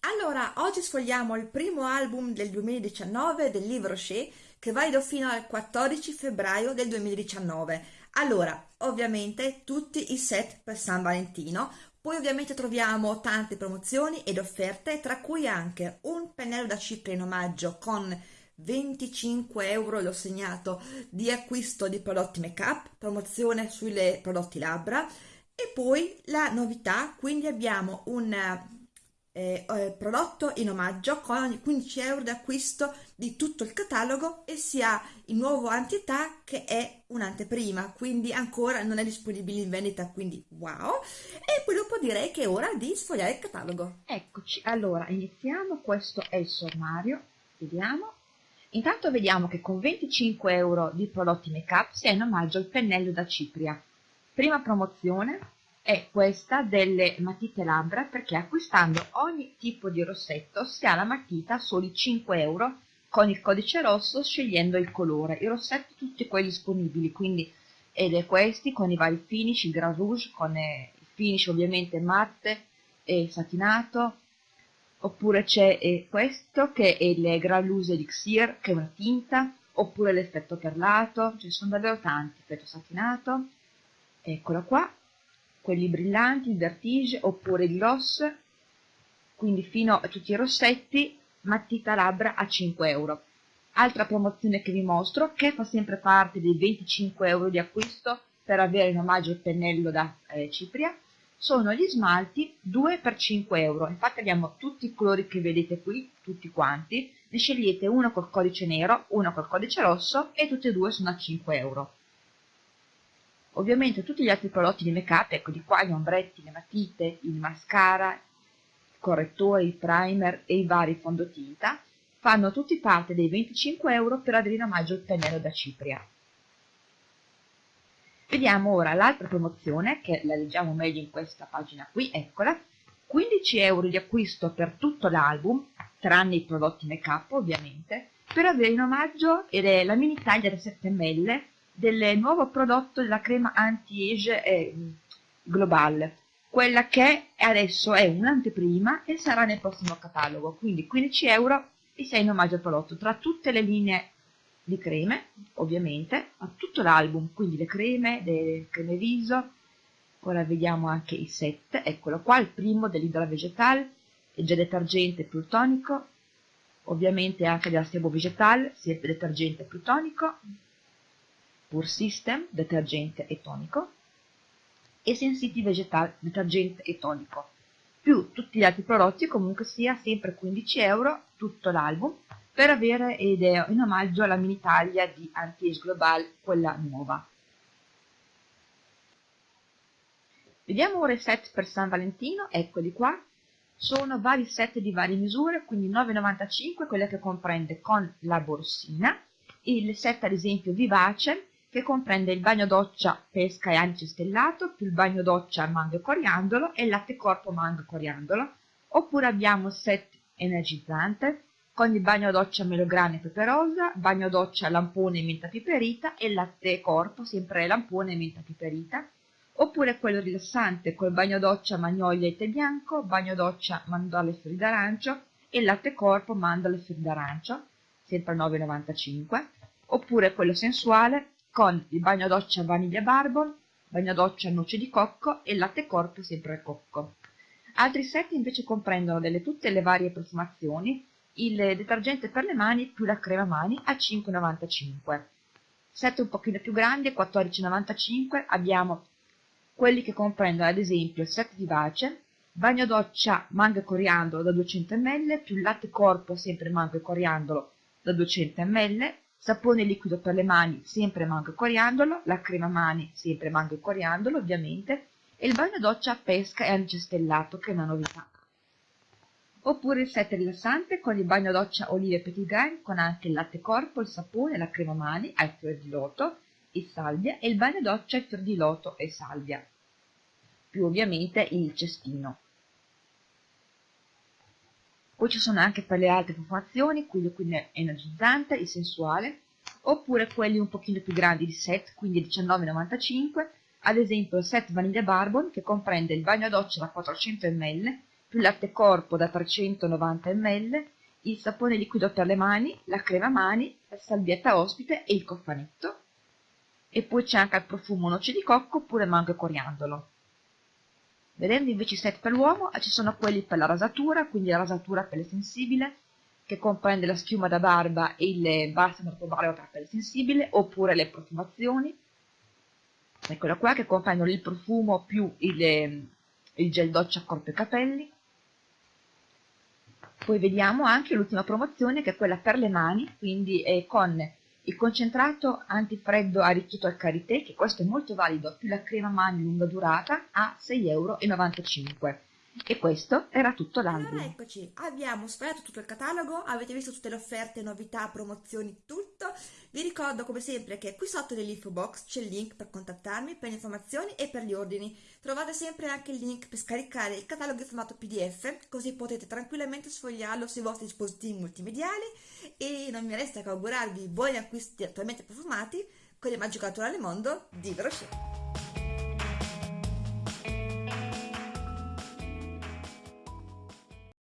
Allora, oggi sfogliamo il primo album del 2019 del Livre Rocher che va fino al 14 febbraio del 2019. Allora, ovviamente tutti i set per San Valentino, poi ovviamente troviamo tante promozioni ed offerte, tra cui anche un pennello da cipria in omaggio con 25 euro, l'ho segnato, di acquisto di prodotti make up, promozione sui prodotti labbra. E poi la novità, quindi abbiamo un eh, eh, prodotto in omaggio con 15 euro di acquisto di tutto il catalogo e si ha il nuovo Antità che è un'anteprima, quindi ancora non è disponibile in vendita, quindi wow! E poi dopo direi che è ora di sfogliare il catalogo. Eccoci, allora iniziamo, questo è il sommario, vediamo. Intanto vediamo che con 25 euro di prodotti make up si è in omaggio il pennello da cipria. Prima promozione, è questa delle matite labbra perché acquistando ogni tipo di rossetto si ha la matita a soli 5 euro. Con il codice rosso scegliendo il colore. I rossetti tutti quelli disponibili, quindi ed è questi con i vari finish, il Grand Rouge con eh, il finish ovviamente matte e satinato, oppure c'è eh, questo che è il Grand Loose Elixir che è una tinta, oppure l'effetto perlato, ce ne sono davvero tanti, effetto satinato, eccolo qua, quelli brillanti, il vertige oppure il gloss, quindi fino a tutti i rossetti, matita labbra a 5 euro. Altra promozione che vi mostro, che fa sempre parte dei 25 euro di acquisto per avere in omaggio il pennello da eh, cipria, sono gli smalti 2 per 5 euro. Infatti abbiamo tutti i colori che vedete qui, tutti quanti, ne scegliete uno col codice nero, uno col codice rosso e tutti e due sono a 5 euro. Ovviamente tutti gli altri prodotti di make up, ecco di qua gli ombretti, le matite, il mascara, il correttore, il primer e i vari fondotinta, fanno tutti parte dei 25 euro per avere in omaggio il pennello da cipria. Vediamo ora l'altra promozione, che la leggiamo meglio in questa pagina qui, eccola. 15 euro di acquisto per tutto l'album, tranne i prodotti make up ovviamente, per avere in omaggio ed è la mini taglia da 7 ml del nuovo prodotto della crema anti-age eh, Global, quella che adesso è un'anteprima e sarà nel prossimo catalogo, quindi 15 euro e 6 in omaggio al prodotto, tra tutte le linee di creme, ovviamente, a tutto l'album, quindi le creme, le creme viso, ora vediamo anche i set, eccolo qua, il primo dell'idra vegetal, il gel detergente più tonico, ovviamente anche della sebo vegetal, sia il detergente più tonico, Pur System, detergente e tonico, e Sensiti Vegetal, detergente e tonico, più tutti gli altri prodotti, comunque sia sempre 15 euro tutto l'album, per avere idea in omaggio alla mini taglia di Anti-Age Global, quella nuova. Vediamo ora i set per San Valentino, eccoli qua, sono vari set di varie misure, quindi 9,95 quella che comprende con la borsina, il set ad esempio vivace che comprende il bagno doccia pesca e anice stellato, più il bagno doccia mango e coriandolo e il latte corpo mango e coriandolo, oppure abbiamo set energizzante con il bagno doccia melograna e peperosa, bagno doccia lampone e menta piperita e latte corpo sempre lampone e menta piperita, oppure quello rilassante col bagno doccia magnolia e tè bianco, bagno doccia mandorle e fiori d'arancio e latte corpo mandorle e fiori d'arancio, sempre 9,95, oppure quello sensuale con il bagno doccia vaniglia barbon, bagno doccia noce di cocco e latte corpo sempre al cocco. Altri set invece comprendono delle tutte le varie profumazioni, il detergente per le mani più la crema mani a 5,95. Set un pochino più grandi, 14,95, abbiamo quelli che comprendono ad esempio il set vivace, bagno doccia mango e coriandolo da 200 ml, più latte corpo sempre mango e coriandolo da 200 ml, sapone liquido per le mani, sempre mango e coriandolo, la crema mani, sempre mango e coriandolo ovviamente, e il bagno doccia a pesca e stellato, che è una novità. Oppure il set rilassante con il bagno doccia olive petit grain, con anche il latte corpo, il sapone, la crema mani al fior di loto e salvia, e il bagno doccia al fior di loto e salvia, più ovviamente il cestino. Poi ci sono anche per le altre profumazioni, quello quindi energizzante, il sensuale, oppure quelli un pochino più grandi di set, quindi 19,95, ad esempio il set Vaniglia Barbon che comprende il bagno a doccia da 400 ml, più latte corpo da 390 ml, il sapone liquido per le mani, la crema mani, la salvietta ospite e il cofanetto. E poi c'è anche il profumo noce di cocco oppure mango e coriandolo. Vedendo invece i set per l'uomo, ci sono quelli per la rasatura, quindi la rasatura pelle sensibile, che comprende la schiuma da barba e il balsamo per barba per pelle sensibile, oppure le profumazioni. Eccola qua, che comprendono il profumo più il, il gel doccia corpo e capelli. Poi vediamo anche l'ultima promozione che è quella per le mani, quindi con il concentrato antifreddo arricchito al karité, che questo è molto valido, più la crema mani lunga durata, a 6,95 euro. E questo era tutto l'album. Allora eccoci, abbiamo sfogliato tutto il catalogo, avete visto tutte le offerte, novità, promozioni, tutto. Vi ricordo come sempre che qui sotto nell'info box c'è il link per contattarmi, per le informazioni e per gli ordini. Trovate sempre anche il link per scaricare il catalogo in formato PDF, così potete tranquillamente sfogliarlo sui vostri dispositivi multimediali e non mi resta che augurarvi buoni acquisti attualmente profumati con il magico naturale mondo di Groschet.